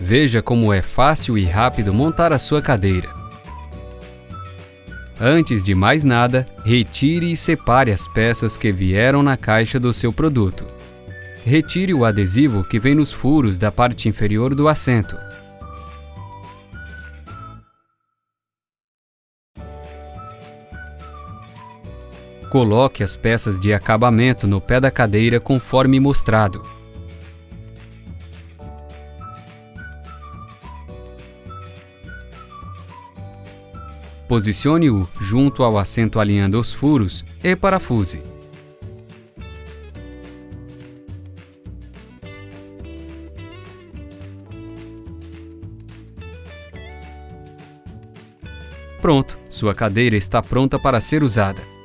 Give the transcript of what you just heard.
Veja como é fácil e rápido montar a sua cadeira. Antes de mais nada, retire e separe as peças que vieram na caixa do seu produto. Retire o adesivo que vem nos furos da parte inferior do assento. Coloque as peças de acabamento no pé da cadeira conforme mostrado. Posicione-o junto ao assento alinhando os furos e parafuse. Pronto, sua cadeira está pronta para ser usada.